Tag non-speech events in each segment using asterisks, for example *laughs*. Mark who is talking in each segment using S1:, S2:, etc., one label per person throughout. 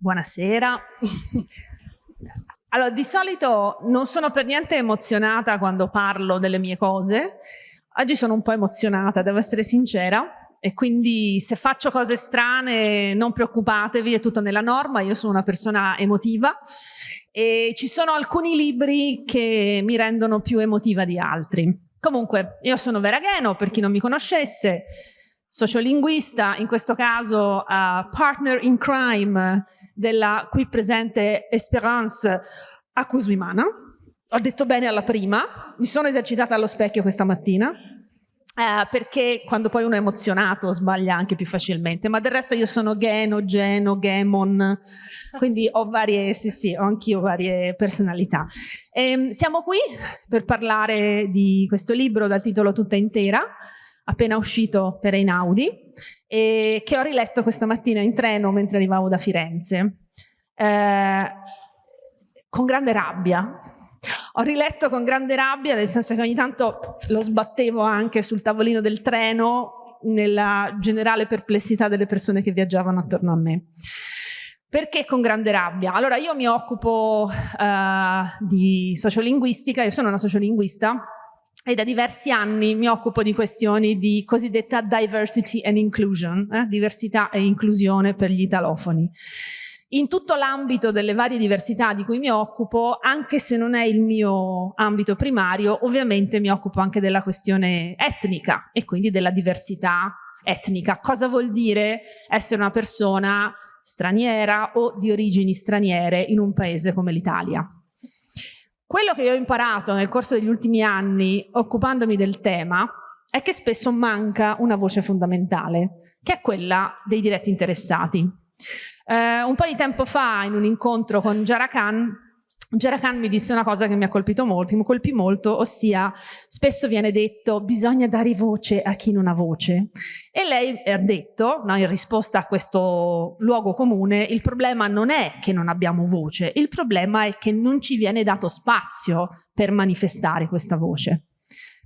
S1: Buonasera. Allora, di solito non sono per niente emozionata quando parlo delle mie cose. Oggi sono un po' emozionata, devo essere sincera, e quindi se faccio cose strane non preoccupatevi, è tutto nella norma, io sono una persona emotiva e ci sono alcuni libri che mi rendono più emotiva di altri. Comunque, io sono Vera Gheno, per chi non mi conoscesse, sociolinguista, in questo caso uh, partner in crime della qui presente Esperance Acusuimana. Ho detto bene alla prima, mi sono esercitata allo specchio questa mattina, eh, perché quando poi uno è emozionato sbaglia anche più facilmente, ma del resto io sono Geno, Geno, Gemon, quindi ho varie, sì sì, ho anch'io varie personalità. E, ehm, siamo qui per parlare di questo libro dal titolo Tutta intera, appena uscito per Einaudi e che ho riletto questa mattina in treno mentre arrivavo da Firenze. Eh, con grande rabbia. Ho riletto con grande rabbia, nel senso che ogni tanto lo sbattevo anche sul tavolino del treno nella generale perplessità delle persone che viaggiavano attorno a me. Perché con grande rabbia? Allora io mi occupo uh, di sociolinguistica, io sono una sociolinguista e da diversi anni mi occupo di questioni di cosiddetta diversity and inclusion, eh? diversità e inclusione per gli italofoni. In tutto l'ambito delle varie diversità di cui mi occupo, anche se non è il mio ambito primario, ovviamente mi occupo anche della questione etnica e quindi della diversità etnica. Cosa vuol dire essere una persona straniera o di origini straniere in un paese come l'Italia? Quello che ho imparato nel corso degli ultimi anni, occupandomi del tema, è che spesso manca una voce fondamentale, che è quella dei diretti interessati. Eh, un po' di tempo fa, in un incontro con Jara Khan, Khan mi disse una cosa che mi ha colpito molto, mi colpì molto, ossia spesso viene detto bisogna dare voce a chi non ha voce e lei ha detto, no, in risposta a questo luogo comune, il problema non è che non abbiamo voce, il problema è che non ci viene dato spazio per manifestare questa voce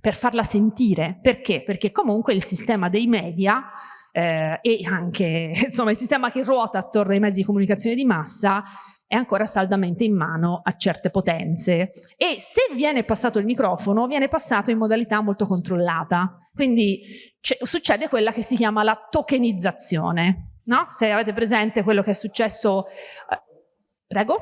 S1: per farla sentire. Perché? Perché comunque il sistema dei media eh, e anche *laughs* insomma, il sistema che ruota attorno ai mezzi di comunicazione di massa è ancora saldamente in mano a certe potenze. E se viene passato il microfono viene passato in modalità molto controllata. Quindi succede quella che si chiama la tokenizzazione no? se avete presente quello che è successo eh, prego?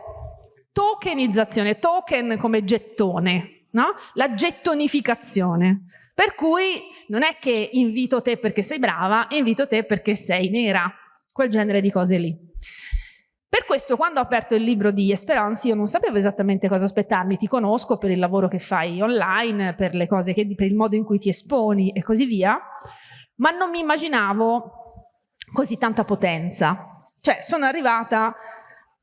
S1: Tokenizzazione token come gettone no? la gettonificazione. Per cui non è che invito te perché sei brava invito te perché sei nera. Quel genere di cose lì per questo quando ho aperto il libro di Esperanza io non sapevo esattamente cosa aspettarmi, ti conosco per il lavoro che fai online, per, le cose che, per il modo in cui ti esponi e così via, ma non mi immaginavo così tanta potenza. Cioè sono arrivata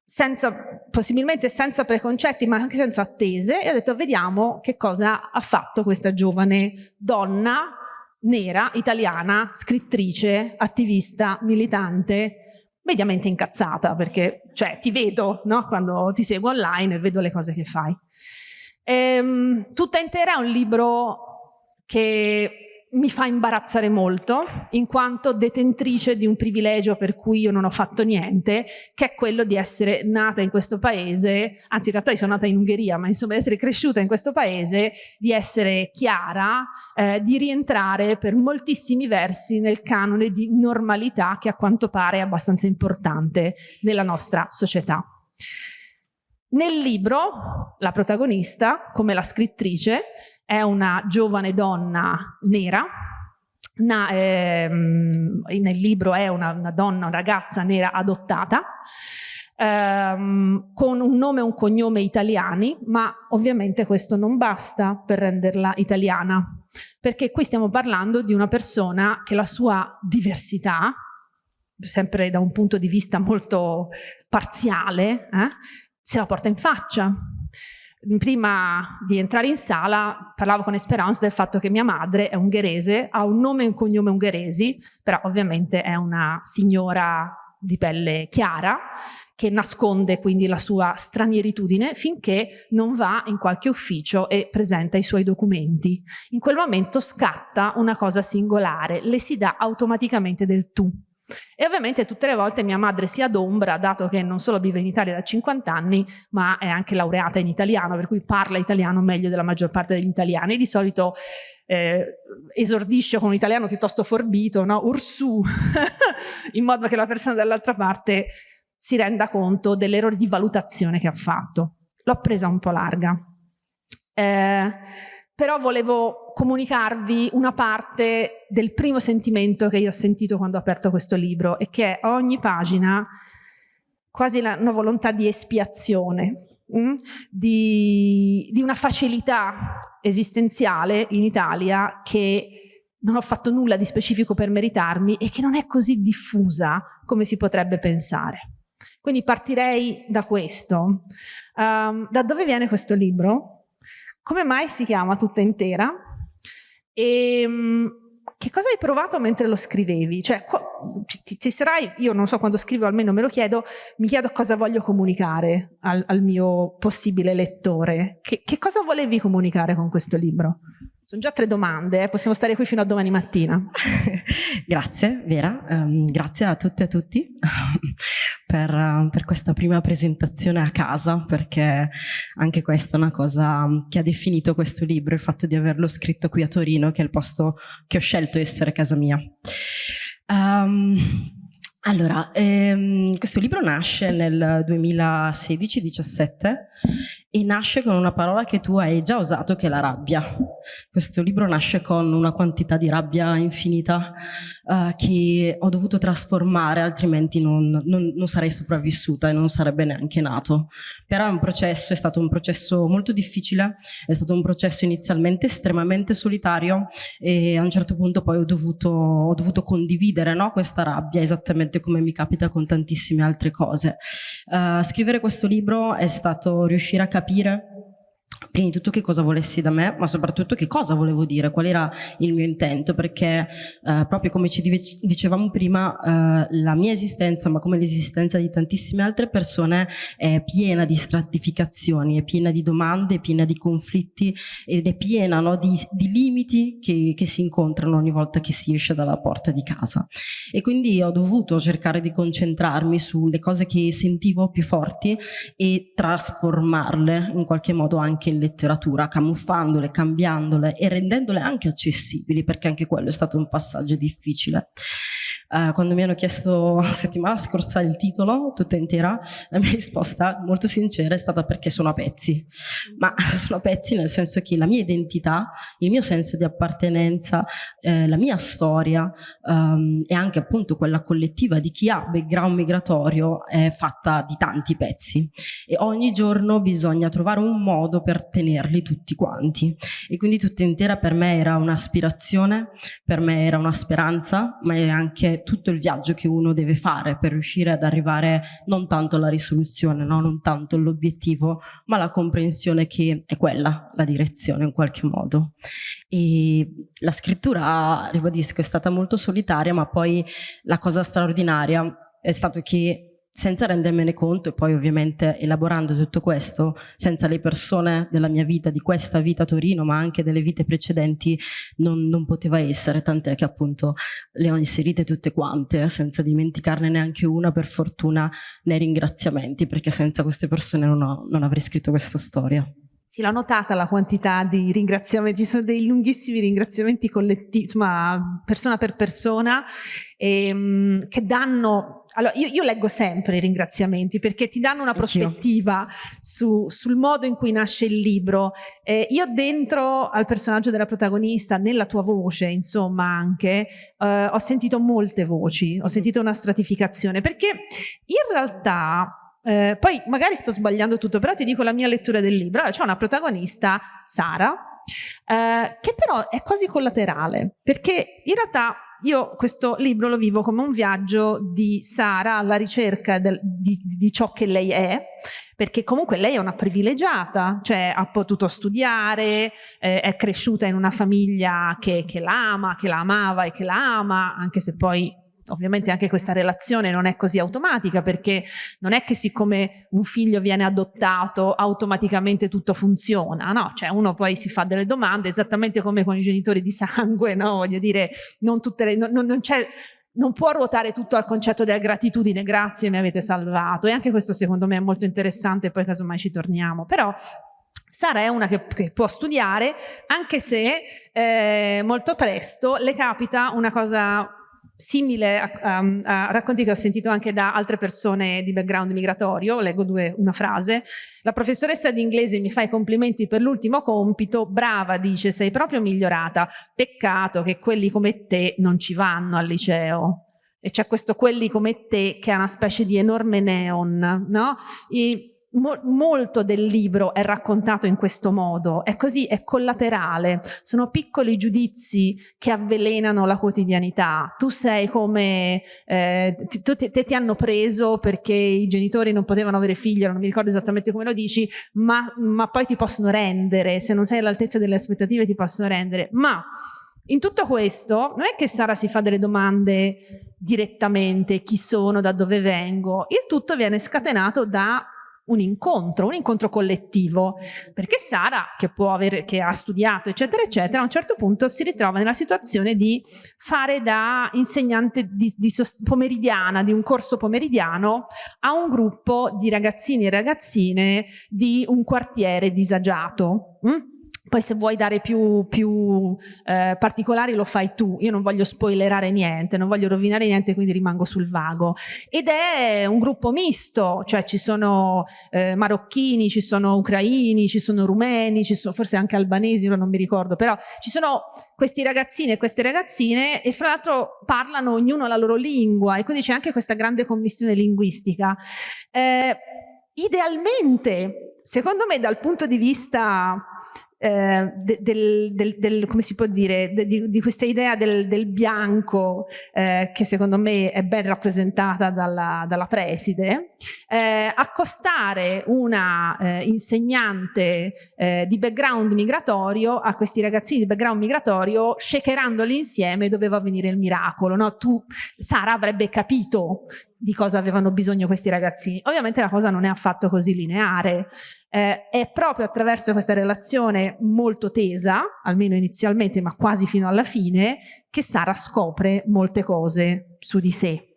S1: senza, possibilmente senza preconcetti ma anche senza attese e ho detto vediamo che cosa ha fatto questa giovane donna nera, italiana, scrittrice, attivista, militante, mediamente incazzata perché cioè, ti vedo no? quando ti seguo online e vedo le cose che fai. Ehm, tutta intera è un libro che mi fa imbarazzare molto in quanto detentrice di un privilegio per cui io non ho fatto niente che è quello di essere nata in questo paese anzi in realtà io sono nata in Ungheria ma insomma di essere cresciuta in questo paese di essere chiara eh, di rientrare per moltissimi versi nel canone di normalità che a quanto pare è abbastanza importante nella nostra società nel libro la protagonista come la scrittrice è una giovane donna nera, na, ehm, nel libro è una, una, donna, una ragazza nera adottata, ehm, con un nome e un cognome italiani, ma ovviamente questo non basta per renderla italiana, perché qui stiamo parlando di una persona che la sua diversità, sempre da un punto di vista molto parziale, eh, se la porta in faccia prima di entrare in sala parlavo con Esperanza del fatto che mia madre è ungherese, ha un nome e un cognome ungheresi, però ovviamente è una signora di pelle chiara che nasconde quindi la sua stranieritudine finché non va in qualche ufficio e presenta i suoi documenti. In quel momento scatta una cosa singolare, le si dà automaticamente del tu. E ovviamente tutte le volte mia madre si adombra, dato che non solo vive in Italia da 50 anni, ma è anche laureata in italiano, per cui parla italiano meglio della maggior parte degli italiani. Di solito eh, esordisce con un italiano piuttosto forbito, no? Ursù, *laughs* in modo che la persona dall'altra parte si renda conto dell'errore di valutazione che ha fatto. L'ho presa un po' larga. Eh, però volevo comunicarvi una parte del primo sentimento che io ho sentito quando ho aperto questo libro e che è a ogni pagina quasi una volontà di espiazione, mh? Mm, di, di una facilità esistenziale in Italia che non ho fatto nulla di specifico per meritarmi e che non è così diffusa come si potrebbe pensare. Quindi partirei da questo. Um, da dove viene questo libro? Come mai si chiama tutta intera e ehm, che cosa hai provato mentre lo scrivevi? Cioè, ti, ti sarai, io non so quando scrivo, almeno me lo chiedo, mi chiedo cosa voglio comunicare al, al mio possibile lettore. Che, che cosa volevi comunicare con questo libro? Sono già tre domande, eh? possiamo stare qui fino a domani mattina. *laughs*
S2: grazie Vera, um, grazie a tutte e a tutti *laughs* per, uh, per, questa prima presentazione a casa, perché anche questa è una cosa che ha definito questo libro, il fatto di averlo scritto qui a Torino, che è il posto che ho scelto essere casa mia. Um, allora, ehm, questo libro nasce nel 2016-17 e nasce con una parola che tu hai già usato che è la rabbia. Questo libro nasce con una quantità di rabbia infinita uh, che ho dovuto trasformare, altrimenti non, non, non, sarei sopravvissuta e non sarebbe neanche nato. Però è un processo, è stato un processo molto difficile, è stato un processo inizialmente estremamente solitario e a un certo punto poi ho dovuto, ho dovuto condividere no, questa rabbia, esattamente come mi capita con tantissime altre cose. Uh, scrivere questo libro è stato riuscire a Capira. Prima di tutto che cosa volessi da me, ma soprattutto che cosa volevo dire, qual era il mio intento, perché eh, proprio come ci dicevamo prima, eh, la mia esistenza, ma come l'esistenza di tantissime altre persone, è piena di stratificazioni, è piena di domande, è piena di conflitti ed è piena no, di, di, limiti che, che si incontrano ogni volta che si esce dalla porta di casa. E quindi ho dovuto cercare di concentrarmi sulle cose che sentivo più forti e trasformarle in qualche modo anche in letteratura, camuffandole, cambiandole e rendendole anche accessibili, perché anche quello è stato un passaggio difficile. Uh, quando mi hanno chiesto *laughs* settimana scorsa il titolo, tutta intera, la mia risposta molto sincera è stata perché sono a pezzi. Ma *laughs* sono a pezzi nel senso che la mia identità, il mio senso di appartenenza, eh, la mia storia um, e anche appunto quella collettiva di chi ha background migratorio è fatta di tanti pezzi e ogni giorno bisogna trovare un modo per tenerli tutti quanti. E quindi tutta intera per me era un'aspirazione, per me era una speranza, ma è anche tutto il viaggio che uno deve fare per riuscire ad arrivare non tanto alla risoluzione, no? non tanto all'obiettivo, ma alla comprensione che è quella la direzione in qualche modo. E la scrittura, ribadisco, è stata molto solitaria, ma poi la cosa straordinaria è stato che senza rendermene conto e poi ovviamente elaborando tutto questo, senza le persone della mia vita, di questa vita a Torino, ma anche delle vite precedenti, non, non poteva essere, tant'è che appunto le ho inserite tutte quante, senza dimenticarne neanche una per fortuna nei ringraziamenti, perché senza queste persone non, ho, non avrei scritto questa storia.
S1: Sì, l'ho notata la quantità di ringraziamenti, ci *laughs* sono dei lunghissimi ringraziamenti collettivi, insomma, persona per persona, ehm, che danno, allora io, io, leggo sempre i ringraziamenti perché ti danno una prospettiva su, sul modo in cui nasce il libro. Eh, io dentro al personaggio della protagonista, nella tua voce, insomma, anche, eh, ho sentito molte voci, ho sentito una stratificazione, perché in realtà eh, poi magari sto sbagliando tutto, però ti dico la mia lettura del libro. Allora, c'è una protagonista, Sara, eh, che però è quasi collaterale, perché in realtà io questo libro lo vivo come un viaggio di Sara alla ricerca del, di, di, ciò che lei è, perché comunque lei è una privilegiata, cioè ha potuto studiare, eh, è cresciuta in una famiglia che, che la ama, che la amava e che la ama, anche se poi Ovviamente anche questa relazione non è così automatica perché non è che siccome un figlio viene adottato automaticamente tutto funziona, no? Cioè uno poi si fa delle domande esattamente come con i genitori di sangue, no? Voglio dire, non, le, non, non c'è non può ruotare tutto al concetto della gratitudine, grazie mi avete salvato e anche questo secondo me è molto interessante, poi casomai ci torniamo, però Sara è una che, che, può studiare anche se eh, molto presto le capita una cosa simile a, a, a, racconti che ho sentito anche da altre persone di background migratorio, leggo due, una frase, la professoressa di inglese mi fa i complimenti per l'ultimo compito, brava dice sei proprio migliorata, peccato che quelli come te non ci vanno al liceo. E c'è questo quelli come te che è una specie di enorme neon, no? I, Mo molto del libro è raccontato in questo modo, è così, è collaterale, sono piccoli giudizi che avvelenano la quotidianità. Tu sei come, eh, ti, te, te, ti hanno preso perché i genitori non potevano avere figli, non mi ricordo esattamente come lo dici, ma, ma poi ti possono rendere, se non sei all'altezza delle aspettative ti possono rendere. Ma in tutto questo non è che Sara si fa delle domande direttamente, chi sono, da dove vengo, il tutto viene scatenato da un incontro, un incontro collettivo, perché Sara, che, può avere, che ha studiato, eccetera, eccetera, a un certo punto si ritrova nella situazione di fare da insegnante di, di pomeridiana, di un corso pomeridiano, a un gruppo di ragazzini e ragazzine di un quartiere disagiato. Mm? Poi se vuoi dare più, più eh, particolari lo fai tu, io non voglio spoilerare niente, non voglio rovinare niente, quindi rimango sul vago. Ed è un gruppo misto, cioè ci sono eh, marocchini, ci sono ucraini, ci sono rumeni, ci sono forse anche albanesi, io non mi ricordo, però ci sono questi ragazzini e queste ragazzine e fra l'altro parlano ognuno la loro lingua e quindi c'è anche questa grande commissione linguistica. Eh, idealmente, secondo me dal punto di vista eh, del, del, del, come si può dire, di, di questa idea del, bianco eh, che secondo me è ben rappresentata dalla, dalla preside, eh, accostare una eh, insegnante eh, di background migratorio a questi ragazzini di background migratorio, shakerandoli insieme doveva avvenire il miracolo. No? Tu, Sara avrebbe capito di cosa avevano bisogno questi ragazzini. Ovviamente la cosa non è affatto così lineare, eh, è proprio attraverso questa relazione molto tesa, almeno inizialmente, ma quasi fino alla fine, che Sara scopre molte cose su di sé.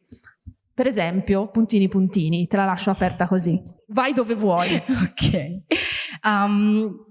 S1: Per esempio, puntini puntini, te la lascio aperta così. Vai dove vuoi. *laughs*
S2: ok. Um,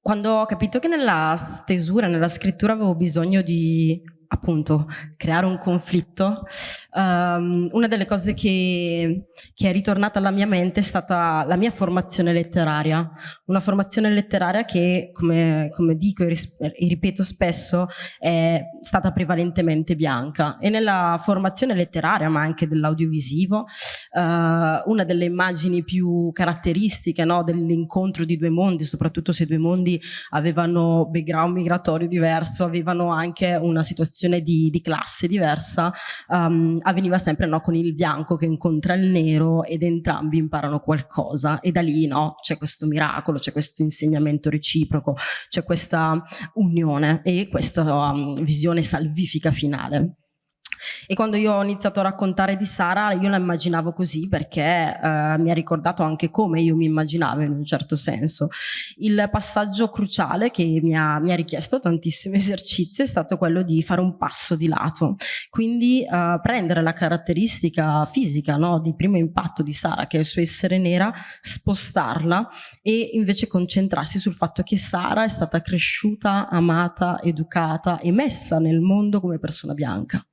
S2: quando ho capito che nella stesura, nella scrittura avevo bisogno di appunto creare un conflitto, um, una delle cose che, che, è ritornata alla mia mente è stata la mia formazione letteraria, una formazione letteraria che, come, come dico e ripeto spesso, è stata prevalentemente bianca. E nella formazione letteraria, ma anche dell'audiovisivo, uh, una delle immagini più caratteristiche no, dell'incontro di due mondi, soprattutto se due mondi avevano background migratorio diverso, avevano anche una situazione di, di classe diversa um, avveniva sempre no, con il bianco che incontra il nero ed entrambi imparano qualcosa e da lì no, c'è questo miracolo, c'è questo insegnamento reciproco, c'è questa unione e questa um, visione salvifica finale. E quando io ho iniziato a raccontare di Sara, io la immaginavo così perché eh, mi ha ricordato anche come io mi immaginavo in un certo senso. Il passaggio cruciale che mi ha, mi ha richiesto tantissimi *laughs* esercizi è stato quello di fare un passo di lato, quindi eh, prendere la caratteristica fisica no, di primo impatto di Sara, che è il suo essere nera, spostarla e invece concentrarsi sul fatto che Sara è stata cresciuta, amata, educata e messa nel mondo come persona bianca.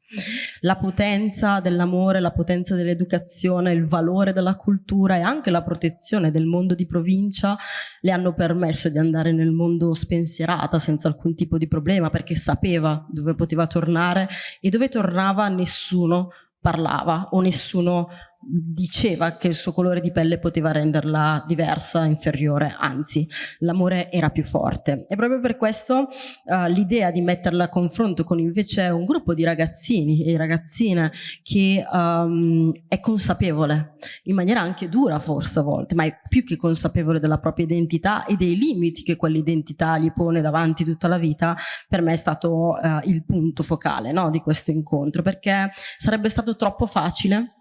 S2: La potenza dell'amore, la potenza dell'educazione, il valore della cultura e anche la protezione del mondo di provincia le hanno permesso di andare nel mondo spensierata senza alcun tipo di problema perché sapeva dove poteva tornare e dove tornava nessuno parlava o nessuno diceva che il suo colore di pelle poteva renderla diversa, inferiore, anzi l'amore era più forte. E proprio per questo uh, l'idea di metterla a confronto con invece un gruppo di ragazzini e ragazzine che um, è consapevole, in maniera anche dura forse a volte, ma è più che consapevole della propria identità e dei limiti che quell'identità gli pone davanti tutta la vita, per me è stato uh, il punto focale no, di questo incontro, perché sarebbe stato troppo facile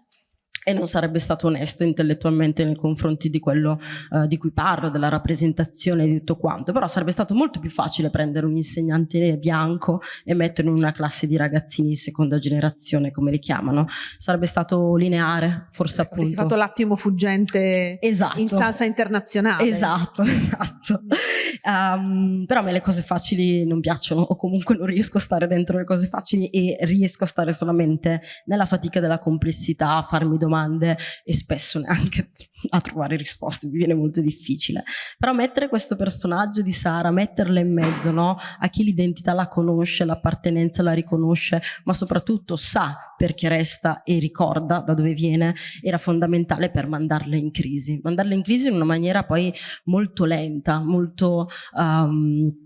S2: e non sarebbe stato onesto intellettualmente nei confronti di quello uh, di cui parlo, della rappresentazione di tutto quanto, però sarebbe stato molto più facile prendere un insegnante bianco e metterlo in una classe di ragazzini di seconda generazione, come li chiamano, sarebbe stato lineare, forse ecco, appunto.
S1: Avresti fatto l'attimo fuggente esatto. in salsa internazionale.
S2: Esatto, *laughs* esatto. Um, però a me le cose facili non piacciono, o comunque non riesco a stare dentro le cose facili e riesco a stare solamente nella fatica della complessità, a farmi domande domande e spesso neanche *laughs* a trovare risposte, mi viene molto difficile. Però mettere questo personaggio di Sara, metterla in mezzo no? a chi l'identità la conosce, l'appartenenza la riconosce, ma soprattutto sa perché resta e ricorda da dove viene, era fondamentale per mandarla in crisi. Mandarla in crisi in una maniera poi molto lenta, molto... Um,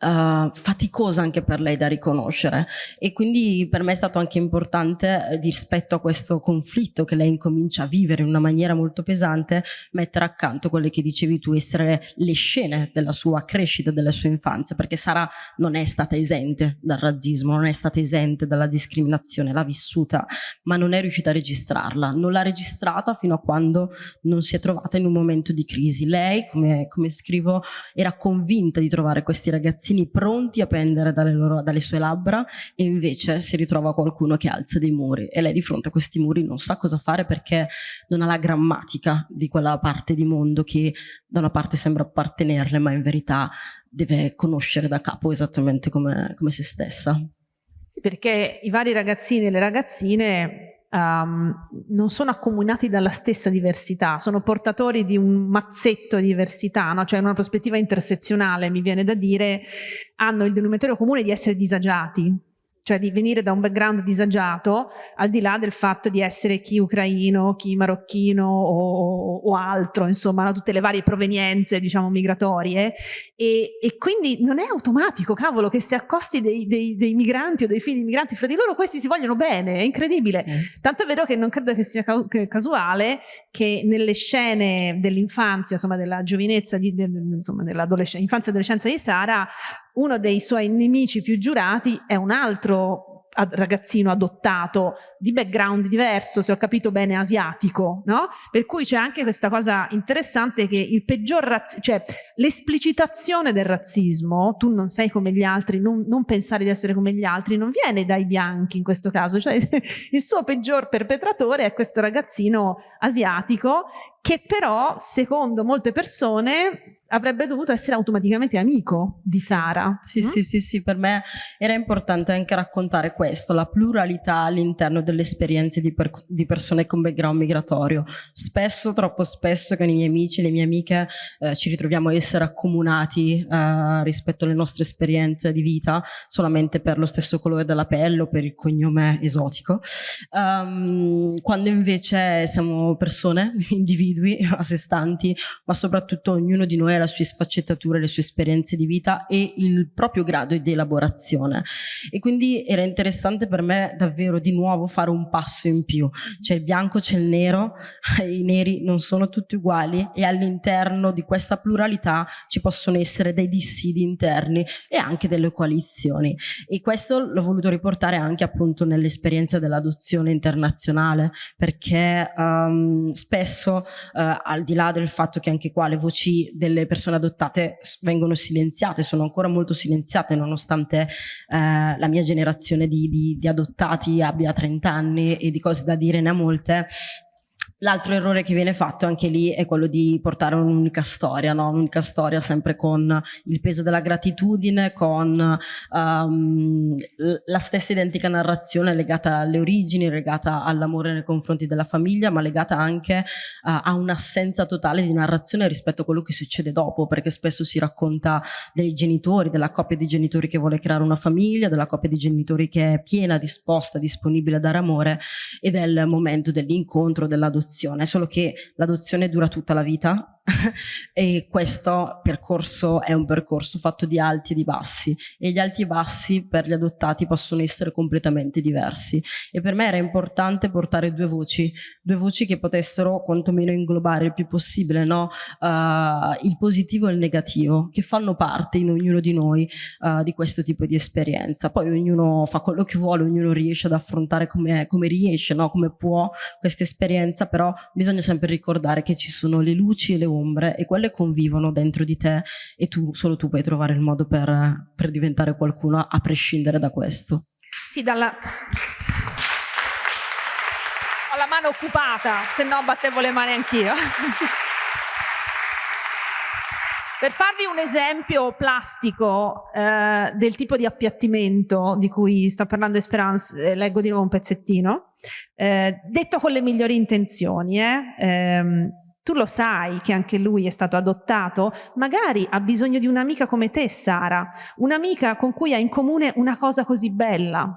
S2: uh, faticosa anche per lei da riconoscere e quindi per me è stato anche importante eh, rispetto a questo conflitto che lei incomincia a vivere in una maniera molto pesante mettere accanto quelle che dicevi tu essere le scene della sua crescita, della sua infanzia perché Sara non è stata esente dal razzismo, non è stata esente dalla discriminazione, l'ha vissuta ma non è riuscita a registrarla, non l'ha registrata fino a quando non si è trovata in un momento di crisi. Lei, come, come scrivo, era convinta di trovare questi ragazzini ragazzini pronti a pendere dalle, loro, dalle sue labbra e invece si ritrova qualcuno che alza dei muri e lei di fronte a questi muri non sa cosa fare perché non ha la grammatica di quella parte di mondo che da una parte sembra appartenerle ma in verità deve conoscere da capo esattamente come, come se stessa.
S1: Sì, perché i vari ragazzini e le ragazzine um, non sono accomunati dalla stessa diversità, sono portatori di un mazzetto di diversità, no? cioè una prospettiva intersezionale, mi viene da dire, hanno il denominatore comune di essere disagiati, cioè di venire da un background disagiato, al di là del fatto di essere chi ucraino, chi marocchino o, o altro, insomma, tutte le varie provenienze, diciamo, migratorie, e, e, quindi non è automatico, cavolo, che se accosti dei, dei, dei, migranti o dei figli di migranti fra di loro, questi si vogliono bene, è incredibile. Sì. Tanto è vero che non credo che sia casuale che nelle scene dell'infanzia, insomma, della giovinezza, di, de, insomma, dell'infanzia e adolescenza di Sara, uno dei suoi nemici più giurati è un altro ragazzino adottato di background diverso, se ho capito bene, asiatico, no? Per cui c'è anche questa cosa interessante che il peggior cioè l'esplicitazione del razzismo, tu non sei come gli altri, non, non, pensare di essere come gli altri, non viene dai bianchi in questo caso, cioè *laughs* il suo peggior perpetratore è questo ragazzino asiatico che però, secondo molte persone, avrebbe dovuto essere automaticamente amico di Sara.
S2: Sì, mm? sì, sì, sì, per me era importante anche raccontare questo, la pluralità all'interno delle esperienze di, per di, persone con background migratorio. Spesso, troppo spesso con i miei amici e le mie amiche eh, ci ritroviamo a essere accomunati eh, rispetto alle nostre esperienze di vita solamente per lo stesso colore della pelle o per il cognome esotico, um, quando invece siamo persone, *laughs* individui *laughs* a sé stanti, ma soprattutto ognuno di noi ha le sue sfaccettature, le sue esperienze di vita e il proprio grado di elaborazione. E quindi era interessante per me davvero di nuovo fare un passo in più. C'è il bianco, c'è il nero, *laughs* i neri non sono tutti uguali e all'interno di questa pluralità ci possono essere dei dissidi interni e anche delle coalizioni. E questo l'ho voluto riportare anche appunto nell'esperienza dell'adozione internazionale perché um, spesso uh, al di là del fatto che anche qua le voci delle persone adottate vengono silenziate, sono ancora molto silenziate nonostante eh, la mia generazione di, di, di adottati abbia 30 anni e di cose da dire ne ha molte, L'altro errore che viene fatto anche lì è quello di portare un'unica storia, no? un'unica storia sempre con il peso della gratitudine, con um, la stessa identica narrazione legata alle origini, legata all'amore nei confronti della famiglia, ma legata anche uh, a un'assenza totale di narrazione rispetto a quello che succede dopo, perché spesso si racconta dei genitori, della coppia di genitori che vuole creare una famiglia, della coppia di genitori che è piena, disposta, disponibile a dare amore e del momento dell'incontro, dell'adozione l'adozione, solo che l'adozione dura tutta la vita *laughs* e questo percorso è un percorso fatto di alti e di bassi e gli alti e bassi per gli adottati possono essere completamente diversi e per me era importante portare due voci, due voci che potessero quantomeno inglobare il più possibile no? uh, il positivo e il negativo che fanno parte in ognuno di noi uh, di questo tipo di esperienza poi ognuno fa quello che vuole, ognuno riesce ad affrontare come, come riesce, no? come può questa esperienza però bisogna sempre ricordare che ci sono le luci e le ombre e quelle convivono dentro di te e tu, solo tu puoi trovare il modo per, per diventare qualcuno a prescindere da questo.
S1: Sì, dalla... Ho la mano occupata, se no battevo le mani anch'io. Per farvi un esempio plastico eh, del tipo di appiattimento di cui sta parlando Esperance, eh, leggo di nuovo un pezzettino, eh, detto con le migliori intenzioni, eh, ehm, tu lo sai che anche lui è stato adottato, magari ha bisogno di un'amica come te, Sara, un'amica con cui ha in comune una cosa così bella.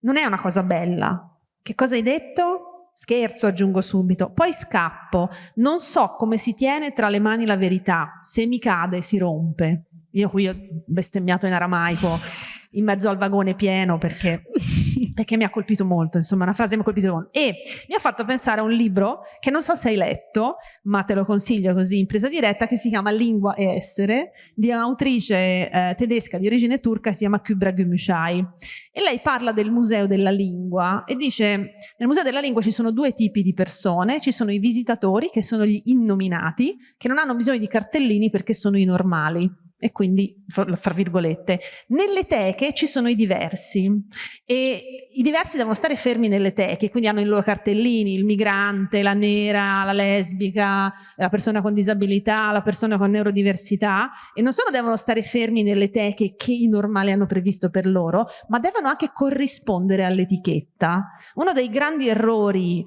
S1: Non è una cosa bella. Che cosa hai detto? Scherzo, aggiungo subito. Poi scappo. Non so come si tiene tra le mani la verità. Se mi cade si rompe. Io qui ho bestemmiato in aramaico in mezzo al vagone pieno perché, *laughs* perché mi ha colpito molto, insomma una frase mi ha colpito molto. E mi ha fatto pensare a un libro che non so se hai letto, ma te lo consiglio così in presa diretta, che si chiama Lingua e Essere, di un'autrice eh, tedesca di origine turca, si chiama Kübra Gümüşay. E lei parla del museo della lingua e dice nel museo della lingua ci sono due tipi di persone, ci sono i visitatori che sono gli innominati, che non hanno bisogno di cartellini perché sono i normali e quindi, fra virgolette, nelle teche ci sono i diversi e i diversi devono stare fermi nelle teche, quindi hanno i loro cartellini, il migrante, la nera, la lesbica, la persona con disabilità, la persona con neurodiversità e non solo devono stare fermi nelle teche che i normali hanno previsto per loro, ma devono anche corrispondere all'etichetta. Uno dei grandi errori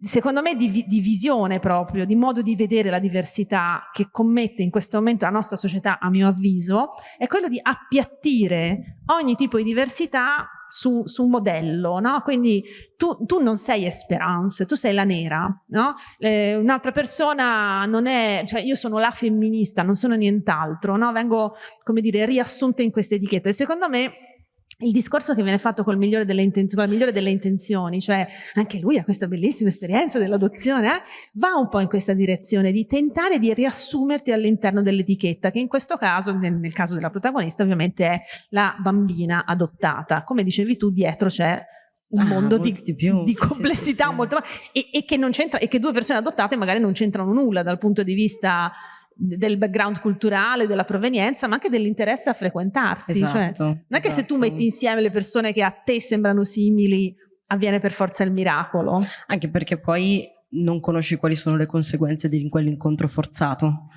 S1: secondo me di, di, visione proprio, di modo di vedere la diversità che commette in questo momento la nostra società, a mio avviso, è quello di appiattire ogni tipo di diversità su, su un modello, no? Quindi tu, tu, non sei Esperance, tu sei la nera, no? Eh, un'altra persona non è, cioè io sono la femminista, non sono nient'altro, no? Vengo, come dire, riassunta in queste etichette. Secondo me il discorso che viene fatto col migliore delle con la migliore delle intenzioni, cioè anche lui ha questa bellissima esperienza dell'adozione, eh, va un po' in questa direzione di tentare di riassumerti all'interno dell'etichetta, che in questo caso, nel, nel, caso della protagonista, ovviamente è la bambina adottata. Come dicevi tu, dietro c'è un ah, mondo di, di, più, di sì, complessità sì, sì, molto e, e, che e che due persone adottate magari non c'entrano nulla dal punto di vista del background culturale, della provenienza, ma anche dell'interesse a frequentarsi. Esatto, cioè, non è che se tu esatto. metti insieme le persone che a te sembrano simili, avviene per forza il miracolo.
S2: Anche perché poi non conosci quali sono le conseguenze di quell'incontro forzato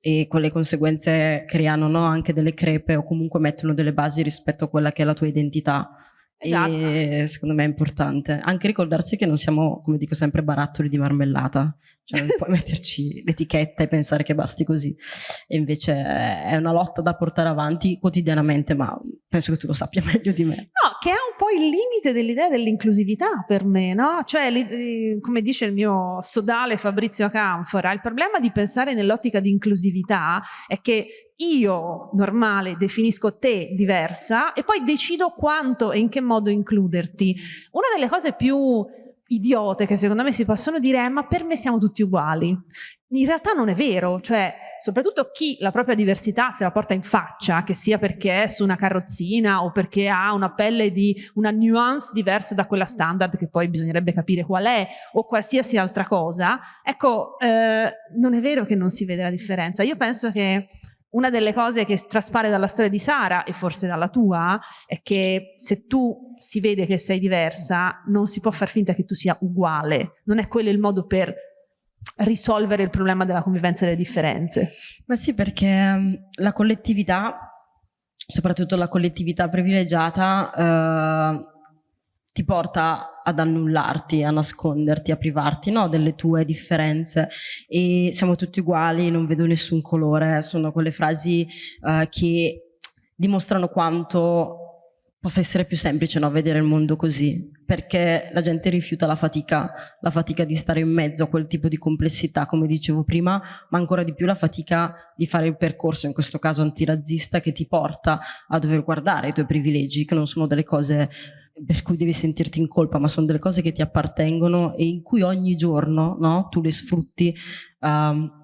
S2: e quelle conseguenze creano no, anche delle crepe o comunque mettono delle basi rispetto a quella che è la tua identità. Esatto. E secondo me è importante anche ricordarsi che non siamo, come dico sempre, barattoli di marmellata, cioè non puoi metterci l'etichetta e pensare che basti così. E invece è una lotta da portare avanti quotidianamente, ma penso che tu lo sappia *laughs* meglio di me.
S1: No, che è un po' il limite dell'idea dell'inclusività per me, no? Cioè, come dice il mio sodale Fabrizio Canfora, il problema di pensare nell'ottica di inclusività è che io, normale, definisco te diversa e poi decido quanto e in che modo includerti. Una delle cose più idiote che secondo me si possono dire è ma per me siamo tutti uguali. In realtà non è vero, cioè soprattutto chi la propria diversità se la porta in faccia, che sia perché è su una carrozzina o perché ha una pelle di una nuance diversa da quella standard che poi bisognerebbe capire qual è o qualsiasi altra cosa, ecco, eh, non è vero che non si vede la differenza. Io penso che una delle cose che traspare dalla storia di Sara e forse dalla tua è che se tu si vede che sei diversa non si può far finta che tu sia uguale, non è quello il modo per risolvere il problema della convivenza delle differenze.
S2: Ma sì perché um, la collettività, soprattutto la collettività privilegiata, uh, ti porta ad annullarti, a nasconderti, a privarti no, delle tue differenze. E siamo tutti uguali, non vedo nessun colore, sono quelle frasi uh, che dimostrano quanto possa essere più semplice no, vedere il mondo così, perché la gente rifiuta la fatica, la fatica di stare in mezzo a quel tipo di complessità, come dicevo prima, ma ancora di più la fatica di fare il percorso, in questo caso antirazzista, che ti porta a dover guardare i tuoi privilegi, che non sono delle cose per cui devi sentirti in colpa, ma sono delle cose che ti appartengono e in cui ogni giorno no, tu le sfrutti um,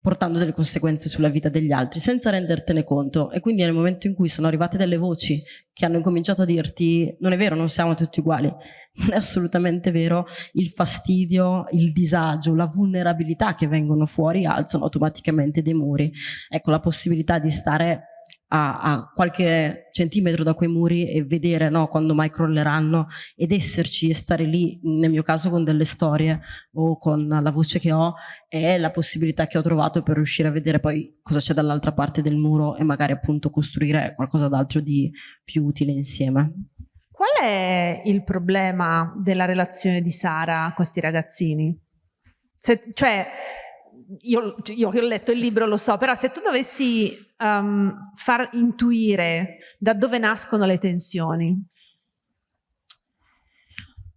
S2: portando delle conseguenze sulla vita degli altri senza rendertene conto e quindi nel momento in cui sono arrivate delle voci che hanno incominciato a dirti non è vero, non siamo tutti uguali, *laughs* non è assolutamente vero, il fastidio, il disagio, la vulnerabilità che vengono fuori alzano automaticamente dei muri. Ecco, la possibilità di stare a, a, qualche centimetro da quei muri e vedere no, quando mai crolleranno ed esserci e stare lì, nel mio caso con delle storie o con la voce che ho, è la possibilità che ho trovato per riuscire a vedere poi cosa c'è dall'altra parte del muro e magari appunto costruire qualcosa d'altro di più utile insieme.
S1: Qual è il problema della relazione di Sara con questi ragazzini? Se, cioè, io, io, che ho letto il libro lo so, però se tu dovessi um, far intuire da dove nascono le tensioni.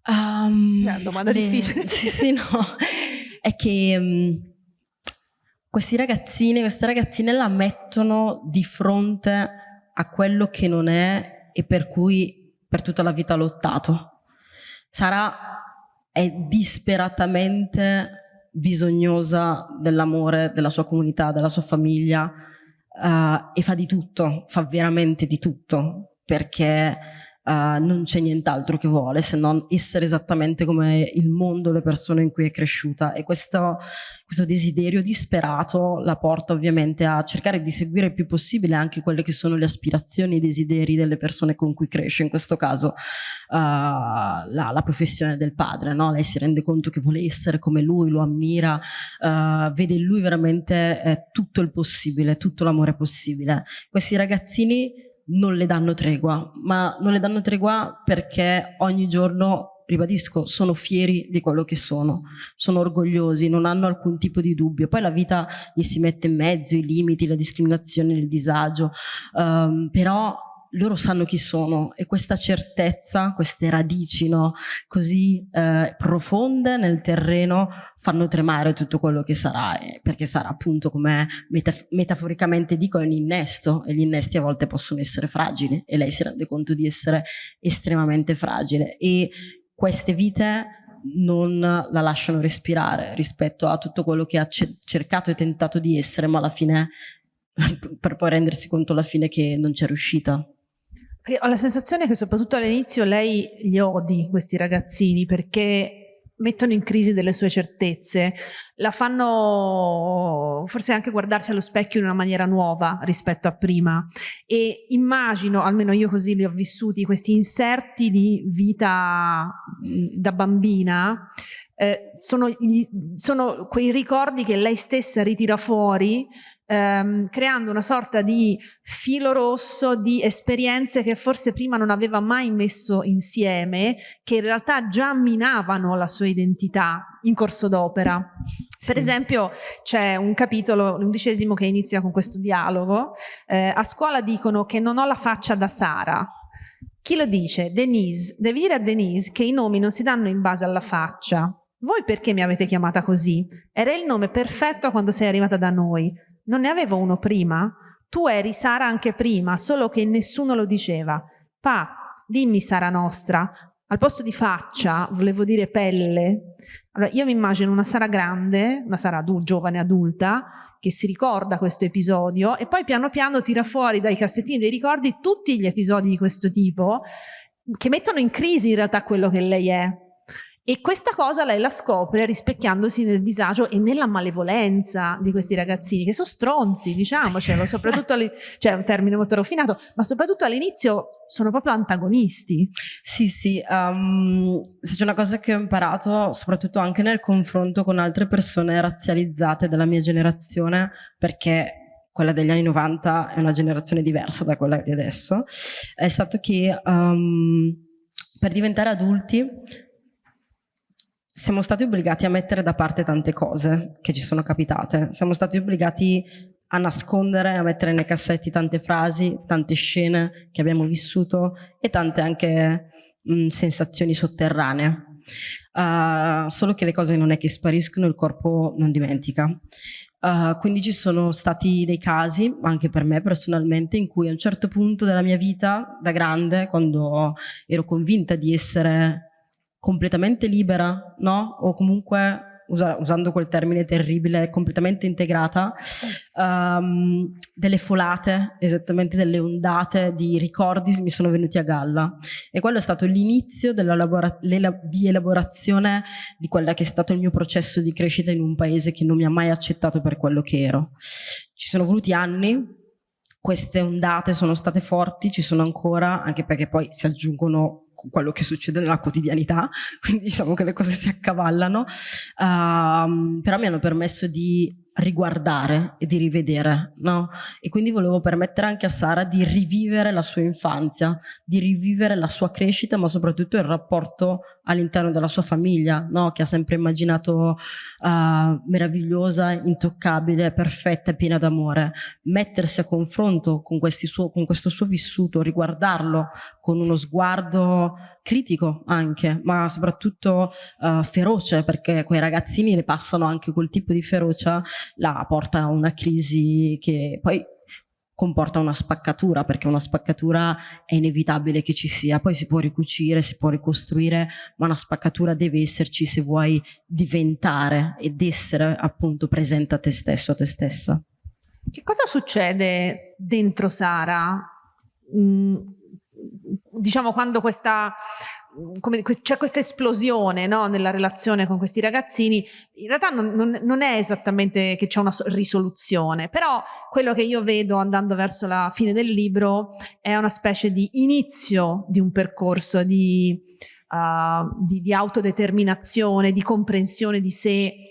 S2: Um,
S1: è una domanda le, difficile. *laughs*
S2: Sì, sì, no. È che um, questi ragazzini, queste ragazzine la mettono di fronte a quello che non è e per cui per tutta la vita ha lottato. Sara è disperatamente bisognosa dell'amore della sua comunità, della sua famiglia uh, e fa di tutto, fa veramente di tutto perché uh, non c'è nient'altro che vuole se non essere esattamente come il mondo, le persone in cui è cresciuta e questo, questo desiderio disperato la porta ovviamente a cercare di seguire il più possibile anche quelle che sono le aspirazioni e i desideri delle persone con cui cresce, in questo caso uh, la, la, professione del padre, no? lei si rende conto che vuole essere come lui, lo ammira, uh, vede in lui veramente eh, tutto il possibile, tutto l'amore possibile. Questi ragazzini non le danno tregua, ma non le danno tregua perché ogni giorno, ribadisco, sono fieri di quello che sono, sono orgogliosi, non hanno alcun tipo di dubbio. Poi la vita gli si mette in mezzo, i limiti, la discriminazione, il disagio, um, però loro sanno chi sono e questa certezza, queste radici no, così eh, profonde nel terreno fanno tremare tutto quello che sarà, eh, perché sarà appunto come metaf metaforicamente dico è un innesto e gli innesti a volte possono essere fragili e lei si rende conto di essere estremamente fragile e queste vite non la lasciano respirare rispetto a tutto quello che ha cercato e tentato di essere ma alla fine *laughs* per poi rendersi conto alla fine che non c'è riuscita.
S1: Ho la sensazione che soprattutto all'inizio lei li odi questi ragazzini perché mettono in crisi delle sue certezze, la fanno forse anche guardarsi allo specchio in una maniera nuova rispetto a prima. E immagino, almeno io così li ho vissuti, questi inserti di vita da bambina eh, sono, sono quei ricordi che lei stessa ritira fuori ehm, creando una sorta di filo rosso di esperienze che forse prima non aveva mai messo insieme, che in realtà già minavano la sua identità in corso d'opera. Sì. Per esempio c'è un capitolo, l'undicesimo, che inizia con questo dialogo. Eh, a scuola dicono che non ho la faccia da Sara. Chi lo dice? Denise. Devi dire a Denise che i nomi non si danno in base alla faccia. Voi perché mi avete chiamata così? Era il nome perfetto quando sei arrivata da noi. Non ne avevo uno prima? Tu eri Sara anche prima, solo che nessuno lo diceva. Pa, dimmi Sara nostra. Al posto di faccia, volevo dire pelle. Allora, io mi immagino una Sara grande, una Sara adulta, giovane adulta, che si ricorda questo episodio e poi piano piano tira fuori dai cassettini dei ricordi tutti gli episodi di questo tipo che mettono in crisi in realtà quello che lei è. E questa cosa lei la scopre rispecchiandosi nel disagio e nella malevolenza di questi ragazzini, che sono stronzi, diciamocelo, soprattutto, cioè è un termine molto raffinato, ma soprattutto all'inizio sono proprio antagonisti.
S2: Sì, sì, um, se c'è una cosa che ho imparato, soprattutto anche nel confronto con altre persone razzializzate della mia generazione, perché quella degli anni 90 è una generazione diversa da quella di adesso, è stato che um, per diventare adulti siamo stati obbligati a mettere da parte tante cose che ci sono capitate, siamo stati obbligati a nascondere, a mettere nei cassetti tante frasi, tante scene che abbiamo vissuto e tante anche mh, sensazioni sotterranee. Uh, solo che le cose non è che spariscono, il corpo non dimentica. Uh, quindi ci sono stati dei casi, anche per me personalmente, in cui a un certo punto della mia vita, da grande, quando ero convinta di essere completamente libera, no? O comunque usa, usando quel termine terribile, completamente integrata, um, delle folate, esattamente delle ondate di ricordi mi sono venuti a galla. E quello è stato l'inizio di elaborazione di quello che è stato il mio processo di crescita in un paese che non mi ha mai accettato per quello che ero. Ci sono voluti anni, queste ondate sono state forti, ci sono ancora, anche perché poi si aggiungono quello che succede nella quotidianità, quindi diciamo che le cose si accavallano, uh, però mi hanno permesso di riguardare e di rivedere, no? E quindi volevo permettere anche a Sara di rivivere la sua infanzia, di rivivere la sua crescita, ma soprattutto il rapporto all'interno della sua famiglia, no? Che ha sempre immaginato uh, meravigliosa, intoccabile, perfetta piena d'amore. Mettersi a confronto con, suo, con questo suo vissuto, riguardarlo con uno sguardo critico anche, ma soprattutto uh, feroce, perché quei ragazzini le passano anche quel tipo di ferocia, la porta a una crisi che poi comporta una spaccatura, perché una spaccatura è inevitabile che ci sia, poi si può ricucire, si può ricostruire, ma una spaccatura deve esserci se vuoi diventare ed essere appunto presente a te stesso, a te stessa.
S1: Che cosa succede dentro Sara? Mm, diciamo quando questa c'è questa esplosione no, nella relazione con questi ragazzini, in realtà non, non, non è esattamente che c'è una risoluzione, però quello che io vedo andando verso la fine del libro è una specie di inizio di un percorso di, uh, di, di autodeterminazione, di comprensione di sé,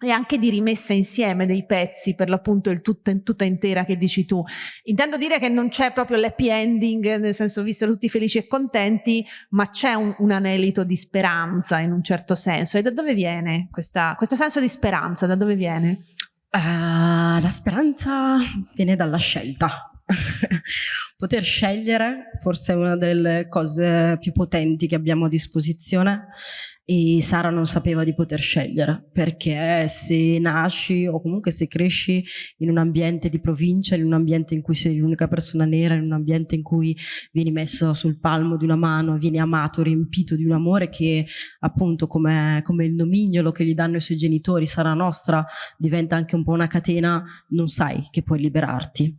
S1: e anche di rimessa insieme dei pezzi per l'appunto il tutta, tutta intera che dici tu. Intendo dire che non c'è proprio l'happy ending, nel senso visto tutti felici e contenti, ma c'è un, un, anelito di speranza in un certo senso. E da dove viene questa, questo senso di speranza? Da dove viene?
S2: Uh, la speranza viene dalla scelta. *laughs* Poter scegliere forse è una delle cose più potenti che abbiamo a disposizione e Sara non sapeva di poter scegliere perché se nasci o comunque se cresci in un ambiente di provincia, in un ambiente in cui sei l'unica persona nera, in un ambiente in cui vieni messo sul palmo di una mano, vieni amato, riempito di un amore che appunto come, come il nomignolo che gli danno i suoi genitori, Sara nostra, diventa anche un po' una catena, non sai che puoi liberarti.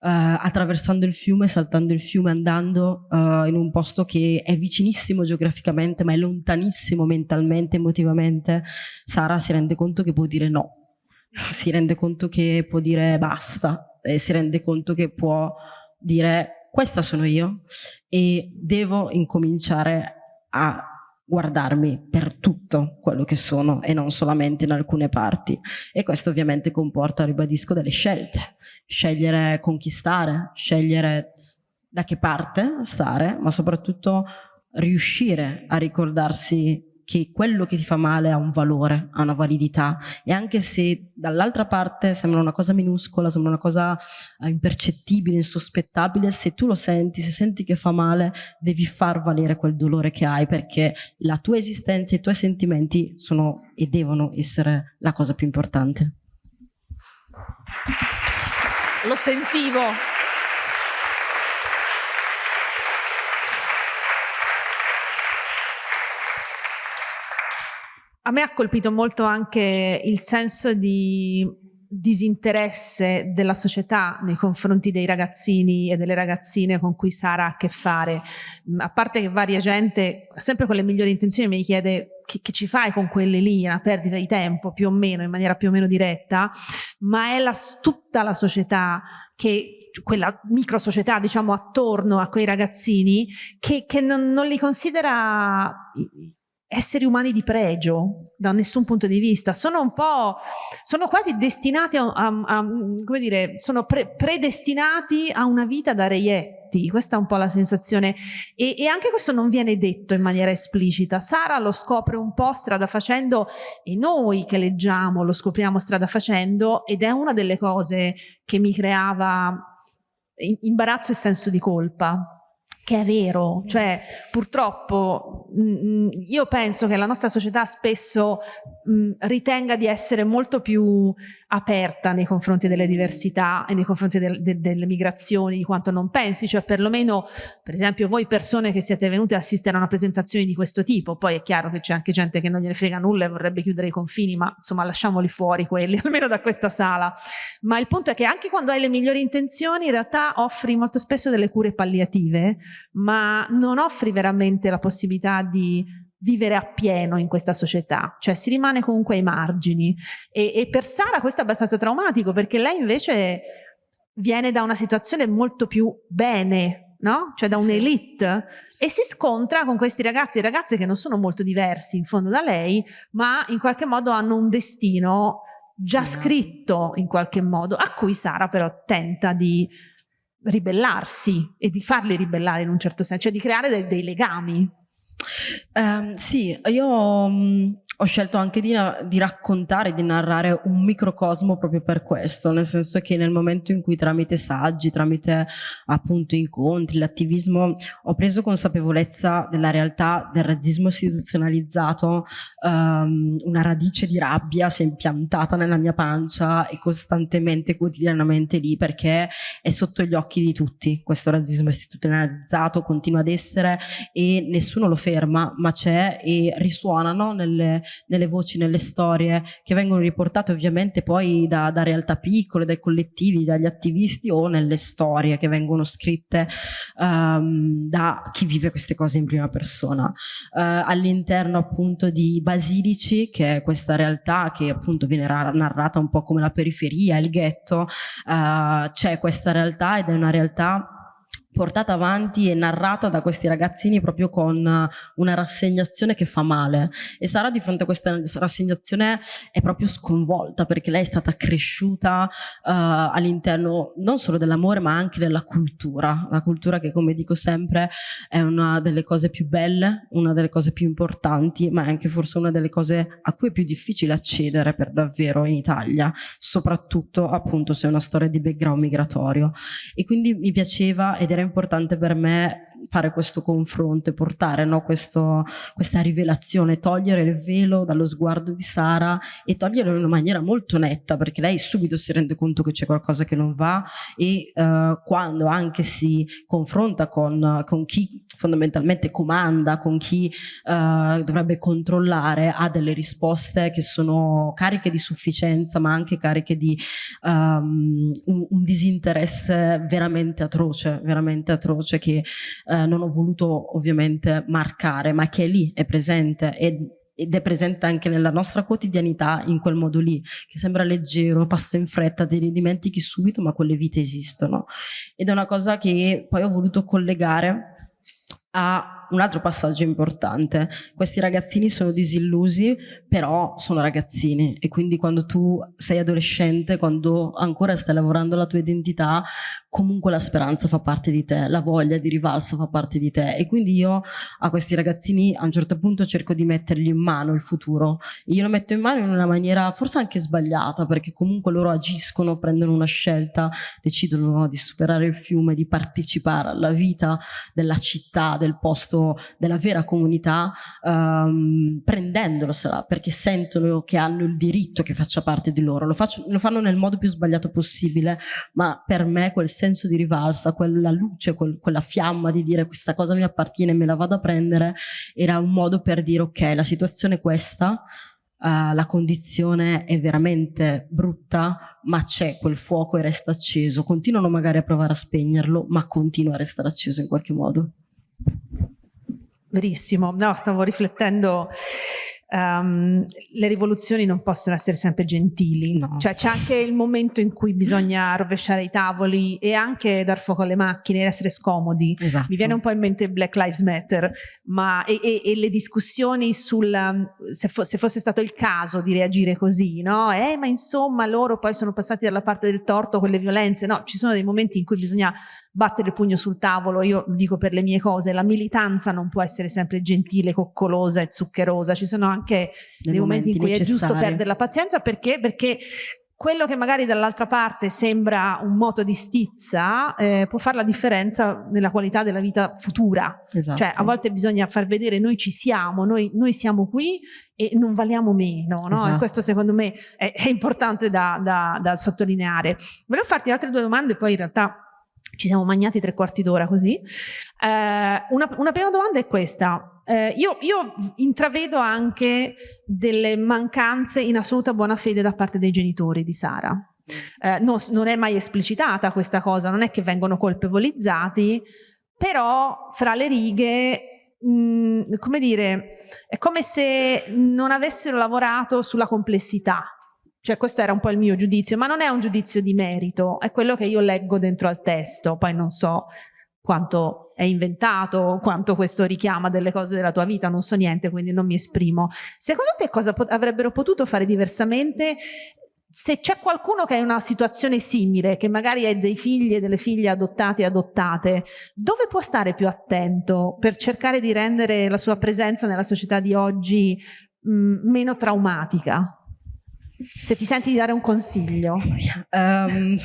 S2: Uh, attraversando il fiume, saltando il fiume, andando uh, in un posto che è vicinissimo geograficamente ma è lontanissimo benissimo mentalmente, emotivamente, Sara si rende conto che può dire no, si rende conto che può dire basta, e si rende conto che può dire questa sono io e devo incominciare a guardarmi per tutto quello che sono e non solamente in alcune parti. E questo ovviamente comporta, ribadisco, delle scelte. Scegliere conquistare, scegliere da che parte stare ma soprattutto riuscire a ricordarsi che quello che ti fa male ha un valore, ha una validità e anche se dall'altra parte sembra una cosa minuscola, sembra una cosa eh, impercettibile, insospettabile, se tu lo senti, se senti che fa male, devi far valere quel dolore che hai perché la tua esistenza e i tuoi sentimenti sono e devono essere la cosa più importante.
S1: Lo sentivo. A me ha colpito molto anche il senso di disinteresse della società nei confronti dei ragazzini e delle ragazzine con cui Sara ha a che fare. A parte che varia gente, sempre con le migliori intenzioni, mi chiede che, che, ci fai con quelle lì, una perdita di tempo più o meno, in maniera più o meno diretta, ma è la, tutta la società che quella micro società diciamo attorno a quei ragazzini che, che non, non li considera esseri umani di pregio da nessun punto di vista, sono un po', sono quasi destinati a, a, a come dire, sono pre, predestinati a una vita da reietto difetti, questa è un po' la sensazione. E, e, anche questo non viene detto in maniera esplicita. Sara lo scopre un po' strada facendo e noi che leggiamo lo scopriamo strada facendo ed è una delle cose che mi creava imbarazzo e senso di colpa che è vero, cioè purtroppo mh, mm, mm, io penso che la nostra società spesso mh, mm, ritenga di essere molto più aperta nei confronti delle diversità e nei confronti del, de, delle migrazioni di quanto non pensi, cioè perlomeno per esempio voi persone che siete venute a assistere a una presentazione di questo tipo, poi è chiaro che c'è anche gente che non gliene frega nulla e vorrebbe chiudere i confini, ma insomma lasciamoli fuori quelli, *laughs* almeno da questa sala, ma il punto è che anche quando hai le migliori intenzioni in realtà offri molto spesso delle cure palliative ma non offri veramente la possibilità di vivere appieno in questa società, cioè si rimane comunque ai margini. E, e per Sara questo è abbastanza traumatico perché lei invece viene da una situazione molto più bene, no? Cioè da un'elite. E si scontra con questi ragazzi e ragazze che non sono molto diversi in fondo da lei, ma in qualche modo hanno un destino già scritto in qualche modo, a cui Sara però tenta di ribellarsi e di farli ribellare in un certo senso, cioè di creare dei, dei legami.
S2: Um, sì, io um, ho scelto anche di, di, raccontare, di narrare un microcosmo proprio per questo, nel senso che nel momento in cui tramite saggi, tramite appunto incontri, l'attivismo, ho preso consapevolezza della realtà del razzismo istituzionalizzato, um, una radice di rabbia si è impiantata nella mia pancia e costantemente, quotidianamente lì, perché è sotto gli occhi di tutti. Questo razzismo istituzionalizzato, continua ad essere e nessuno lo ferma, ma c'è e risuonano nelle nelle voci, nelle storie che vengono riportate ovviamente poi da, da realtà piccole, dai collettivi, dagli attivisti o nelle storie che vengono scritte um, da chi vive queste cose in prima persona. Uh, all'interno appunto di Basilici, che è questa realtà che appunto viene narrata un po' come la periferia, il ghetto, uh, c'è questa realtà ed è una realtà portata avanti e narrata da questi ragazzini proprio con eh, una rassegnazione che fa male. E Sara di fronte a questa rassegnazione è proprio sconvolta perché lei è stata cresciuta uh, all'interno non solo dell'amore ma anche della cultura. La cultura che come dico sempre è una delle cose più belle una delle cose più importanti ma è anche forse una delle cose a cui è più difficile accedere per davvero in Italia soprattutto appunto se è una storia di background migratorio. E quindi mi piaceva ed era era importante per me fare questo confronto e portare no, questo, questa rivelazione, togliere il velo dallo sguardo di Sara e toglierlo in una maniera molto netta perché lei subito si rende conto che c'è qualcosa che non va e uh, quando anche si confronta con, con, chi fondamentalmente comanda, con chi uh, dovrebbe controllare, ha delle risposte che sono cariche di sufficienza ma anche cariche di um, un, un disinteresse veramente atroce, veramente atroce che eh, non ho voluto ovviamente marcare, ma che è lì, è presente ed, ed è presente anche nella nostra quotidianità in quel modo lì, che sembra leggero, passa in fretta, te ne dimentichi subito, ma quelle vite esistono. Ed è una cosa che poi ho voluto collegare a un altro passaggio importante. Questi ragazzini sono disillusi, però sono ragazzini e quindi quando tu sei adolescente, quando ancora stai lavorando la tua identità, comunque la speranza fa parte di te, la voglia di rivalsa fa parte di te e quindi io a questi ragazzini a un certo punto cerco di mettergli in mano il futuro. Io lo metto in mano in una maniera forse anche sbagliata perché comunque loro agiscono, prendono una scelta, decidono di superare il fiume, di partecipare alla vita della città, del posto della vera comunità um, prendendolosela perché sentono che hanno il diritto che faccia parte di loro. Lo, faccio, lo, fanno nel modo più sbagliato possibile, ma per me quel senso di rivalsa, quella luce, quel, quella fiamma di dire questa cosa mi appartiene e me la vado a prendere, era un modo per dire ok, la situazione è questa, Uh, la condizione è veramente brutta, ma c'è quel fuoco e resta acceso. Continuano magari a provare a spegnerlo, ma continua a restare acceso in qualche modo.
S1: Verissimo, no, stavo riflettendo um, le rivoluzioni non possono essere sempre gentili, no. cioè c'è anche il momento in cui bisogna *laughs* rovesciare i tavoli e anche dar fuoco alle macchine, essere scomodi.
S2: Esatto.
S1: Mi viene un po' in mente Black Lives Matter, ma e, e, e le discussioni sul se, fo se, fosse stato il caso di reagire così, no? Eh, ma insomma loro poi sono passati dalla parte del torto con le violenze, no? Ci sono dei momenti in cui bisogna battere il pugno sul tavolo, io dico per le mie cose, la militanza non può essere sempre gentile, coccolosa e zuccherosa, ci sono anche dei, dei momenti, momenti in cui necessari. è giusto perdere la pazienza perché, perché quello che magari dall'altra parte sembra un moto di stizza eh, può fare la differenza nella qualità della vita futura. Esatto. Cioè a volte bisogna far vedere noi ci siamo, noi, noi siamo qui e non valiamo meno. No? Esatto. E questo secondo me è, è importante da, da, da sottolineare. Volevo farti altre due domande, poi in realtà ci siamo magnati tre quarti d'ora così. Eh, una, una, prima domanda è questa. Eh, io, io, intravedo anche delle mancanze in assoluta buona fede da parte dei genitori di Sara. Eh, no, non è mai esplicitata questa cosa, non è che vengono colpevolizzati, però fra le righe mm, come dire, è come se non avessero lavorato sulla complessità cioè questo era un po' il mio giudizio, ma non è un giudizio di merito, è quello che io leggo dentro al testo, poi non so quanto è inventato, quanto questo richiama delle cose della tua vita, non so niente, quindi non mi esprimo. Secondo te cosa pot avrebbero potuto fare diversamente se c'è qualcuno che è in una situazione simile, che magari ha dei figli e delle figlie adottate e adottate, dove può stare più attento per cercare di rendere la sua presenza nella società di oggi mh, meno traumatica? Se ti senti di dare un consiglio. Um,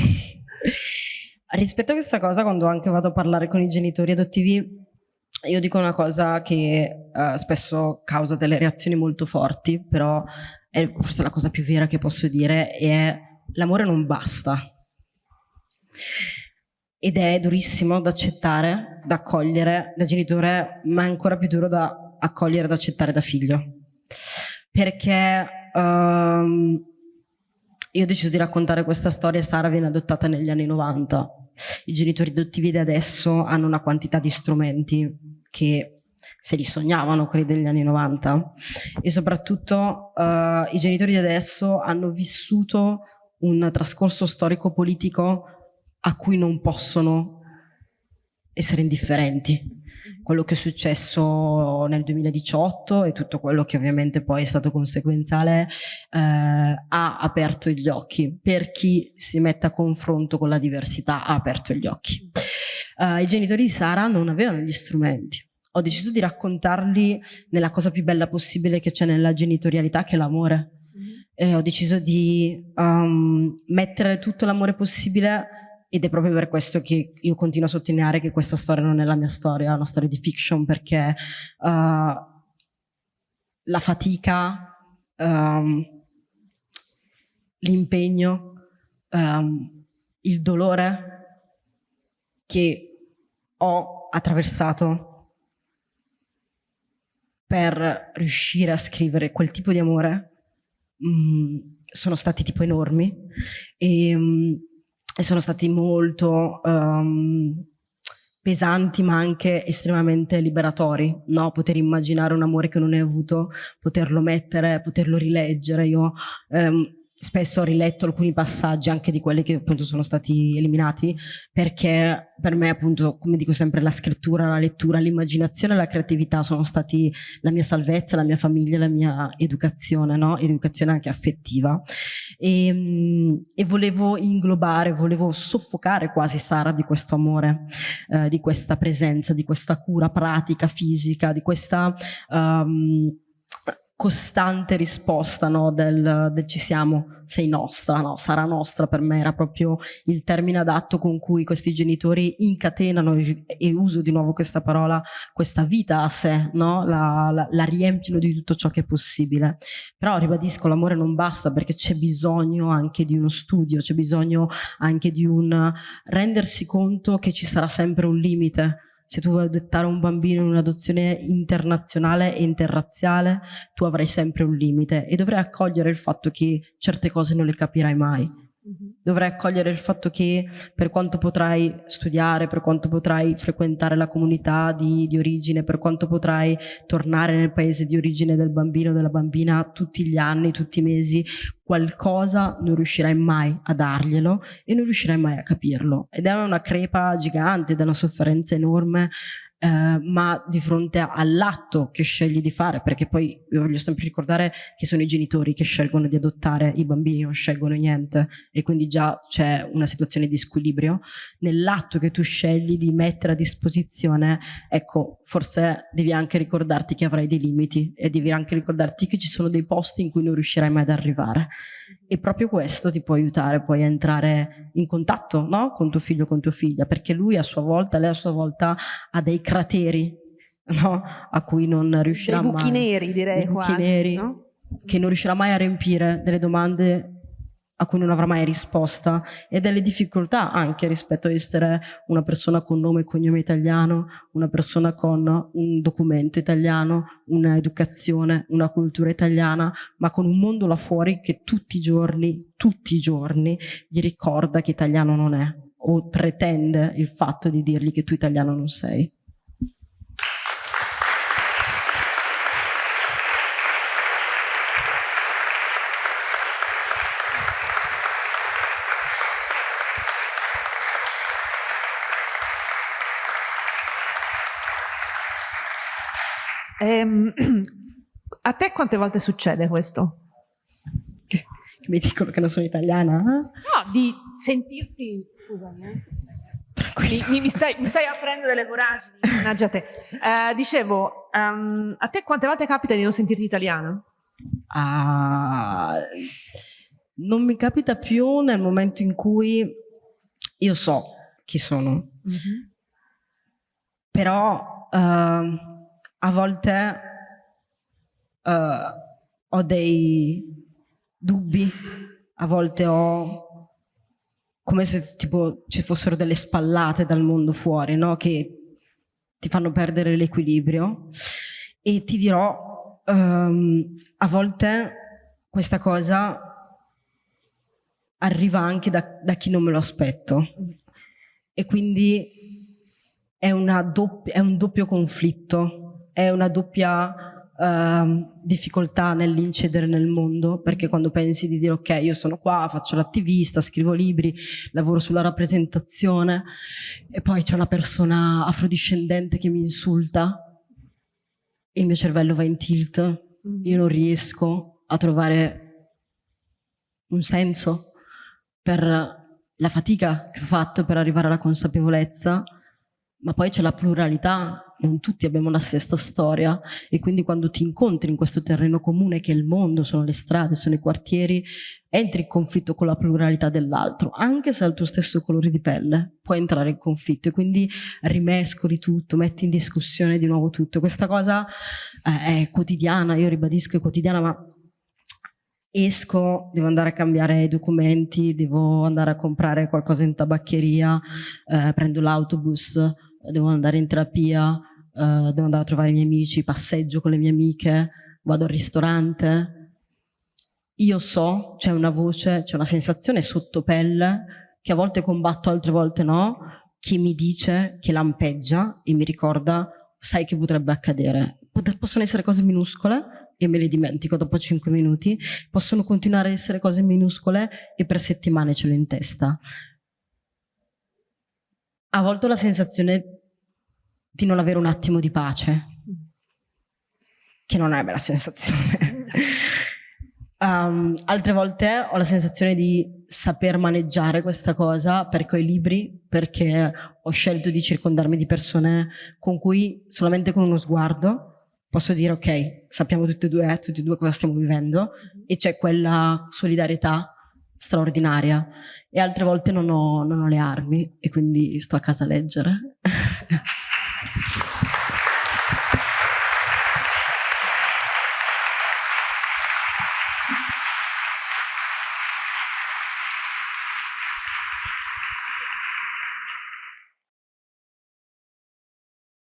S2: rispetto a questa cosa, quando anche vado a parlare con i genitori adottivi, io dico una cosa che uh, spesso causa delle reazioni molto forti, però è forse la cosa più vera che posso dire, è l'amore non basta. Ed è durissimo da accettare, da accogliere da genitore, ma è ancora più duro da accogliere, da accettare da figlio. Perché Um, io ho deciso di raccontare questa storia, Sara viene adottata negli anni 90. I genitori adottivi di adesso hanno una quantità di strumenti che se li sognavano quelli degli anni 90 e soprattutto uh, i genitori di adesso hanno vissuto un trascorso storico-politico a cui non possono essere indifferenti quello che è successo nel 2018 e tutto quello che ovviamente poi è stato conseguenziale eh, ha aperto gli occhi. Per chi si mette a confronto con la diversità ha aperto gli occhi. Uh, I genitori di Sara non avevano gli strumenti. Ho deciso di raccontarli nella cosa più bella possibile che c'è nella genitorialità, che è l'amore. Mm -hmm. E ho deciso di um, mettere tutto l'amore possibile ed è proprio per questo che io continuo a sottolineare che questa storia non è la mia storia, è una storia di fiction, perché uh, la fatica, um, l'impegno, um, il dolore che ho attraversato per riuscire a scrivere quel tipo di amore mh, mm, sono stati tipo enormi. E mh, mm, e sono stati molto um, pesanti ma anche estremamente liberatori, no? poter immaginare un amore che non hai avuto, poterlo mettere, poterlo rileggere. Io um, spesso ho riletto alcuni passaggi anche di quelli che appunto sono stati eliminati perché per me appunto come dico sempre la scrittura, la lettura, l'immaginazione e la creatività sono stati la mia salvezza, la mia famiglia, la mia educazione, no? educazione anche affettiva e, ehm, e, volevo inglobare, volevo soffocare quasi Sara di questo amore, eh, di questa presenza, di questa cura pratica, fisica, di questa um, costante risposta no, del, del, ci siamo, sei nostra, no, sarà nostra, per me era proprio il termine adatto con cui questi genitori incatenano, e uso di nuovo questa parola, questa vita a sé, no? la, la, la riempiono di tutto ciò che è possibile. Però ribadisco, l'amore non basta perché c'è bisogno anche di uno studio, c'è bisogno anche di un rendersi conto che ci sarà sempre un limite, se tu vuoi adottare un bambino in un'adozione internazionale e interrazziale, tu avrai sempre un limite e dovrai accogliere il fatto che certe cose non le capirai mai. Mm -hmm. Dovrai accogliere il fatto che per quanto potrai studiare, per quanto potrai frequentare la comunità di, di origine, per quanto potrai tornare nel paese di origine del bambino o della bambina tutti gli anni, tutti i mesi, qualcosa non riuscirai mai a darglielo e non riuscirai mai a capirlo. Ed è una crepa gigante, è una sofferenza enorme eh, ma di fronte all'atto che scegli di fare, perché poi io voglio sempre ricordare che sono i genitori che scelgono di adottare i bambini, non scelgono niente e quindi già c'è una situazione di squilibrio. Nell'atto che tu scegli di mettere a disposizione, ecco, forse devi anche ricordarti che avrai dei limiti e devi anche ricordarti che ci sono dei posti in cui non riuscirai mai ad arrivare. E proprio questo ti può aiutare poi a entrare in contatto no? con tuo figlio con tua figlia, perché lui a sua volta, lei a sua volta ha dei crateri no? a cui non riuscirà
S1: dei buchi
S2: mai.
S1: neri direi
S2: dei buchi
S1: quasi,
S2: neri
S1: no?
S2: che non riuscirà mai a riempire delle domande a cui non avrà mai risposta e delle difficoltà anche rispetto a essere una persona con nome e cognome italiano, una persona con un documento italiano, un'educazione, una cultura italiana, ma con un mondo là fuori che tutti i giorni, tutti i giorni gli ricorda che italiano non è o pretende il fatto di dirgli che tu italiano non sei.
S1: Ehm, *clears throat* a te quante volte succede questo?
S2: Che, che mi dicono che non sono italiana?
S1: No, di sentirti, scusami, eh. Mi, mi, stai, mi, stai, aprendo delle voragini, mannaggia te. Uh, dicevo, um, a te quante volte capita di non sentirti italiana?
S2: Uh, non mi capita più nel momento in cui io so chi sono. Mm -hmm. Però uh, a volte uh, ho dei dubbi, a volte ho come se tipo ci fossero delle spallate dal mondo fuori, no? che ti fanno perdere l'equilibrio. E ti dirò, um, a volte questa cosa arriva anche da, da chi non me lo aspetto. E quindi è, è un doppio conflitto è una doppia uh, difficoltà nell'incedere nel mondo, perché quando pensi di dire ok, io sono qua, faccio l'attivista, scrivo libri, lavoro sulla rappresentazione, e poi c'è una persona afrodiscendente che mi insulta, il mio cervello va in tilt, mm. io non riesco a trovare un senso per la fatica che ho fatto per arrivare alla consapevolezza, ma poi c'è la pluralità non tutti abbiamo la stessa storia e quindi quando ti incontri in questo terreno comune che è il mondo, sono le strade, sono i quartieri, entri in conflitto con la pluralità dell'altro, anche se ha il tuo stesso colore di pelle, puoi entrare in conflitto e quindi rimescoli tutto, metti in discussione di nuovo tutto. Questa cosa eh, è quotidiana, io ribadisco è quotidiana, ma esco, devo andare a cambiare i documenti, devo andare a comprare qualcosa in tabaccheria, eh, prendo l'autobus, devo andare in terapia, uh, devo andare a trovare i miei amici, passeggio con le mie amiche, vado al ristorante. Io so, c'è una voce, c'è una sensazione sotto pelle che a volte combatto, altre volte no, che mi dice, che lampeggia e mi ricorda, sai che potrebbe accadere. Possono essere cose minuscole e me le dimentico dopo 5 minuti, possono continuare a essere cose minuscole e per settimane ce l'ho in testa a volte ho la sensazione di non avere un attimo di pace, che non è una bella sensazione. um, *laughs* altre volte ho la sensazione di saper maneggiare questa cosa perché ho i libri, perché ho scelto di circondarmi di persone con cui solamente con uno sguardo posso dire ok, sappiamo tutti e due, tutti e due cosa stiamo vivendo e c'è quella solidarietà straordinaria e altre volte non ho, non ho, le armi e quindi sto a casa a leggere. *laughs* Thank you.